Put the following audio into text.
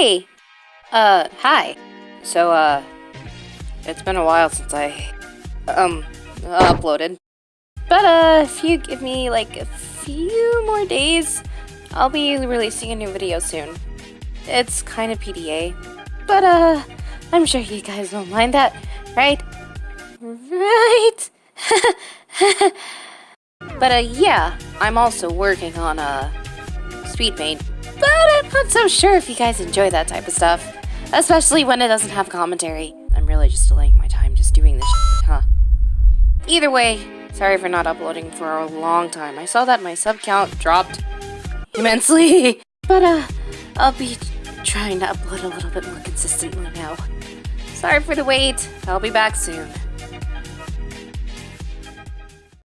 Hey! Uh, hi. So, uh, it's been a while since I, um, uploaded. But, uh, if you give me, like, a few more days, I'll be releasing a new video soon. It's kind of PDA. But, uh, I'm sure you guys won't mind that, right? Right? but, uh, yeah, I'm also working on, uh, Speed. But I'm not so sure if you guys enjoy that type of stuff. Especially when it doesn't have commentary. I'm really just delaying my time just doing this shit, huh? Either way, sorry for not uploading for a long time. I saw that my sub count dropped immensely. But, uh, I'll be trying to upload a little bit more consistently now. Sorry for the wait. I'll be back soon.